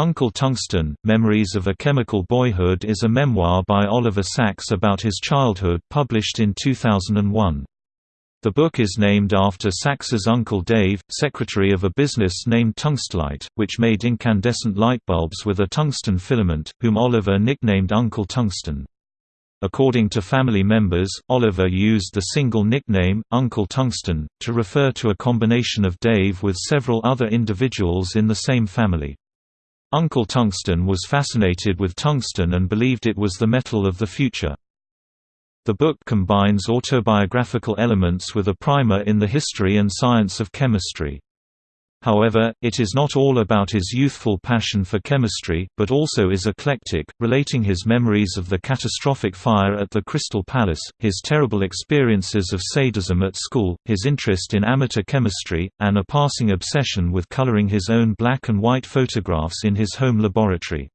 Uncle Tungsten – Memories of a Chemical Boyhood is a memoir by Oliver Sacks about his childhood published in 2001. The book is named after Sacks's uncle Dave, secretary of a business named Tungstalite, which made incandescent light bulbs with a tungsten filament, whom Oliver nicknamed Uncle Tungsten. According to family members, Oliver used the single nickname, Uncle Tungsten, to refer to a combination of Dave with several other individuals in the same family. Uncle Tungsten was fascinated with tungsten and believed it was the metal of the future. The book combines autobiographical elements with a primer in the history and science of chemistry. However, it is not all about his youthful passion for chemistry, but also is eclectic, relating his memories of the catastrophic fire at the Crystal Palace, his terrible experiences of sadism at school, his interest in amateur chemistry, and a passing obsession with coloring his own black and white photographs in his home laboratory.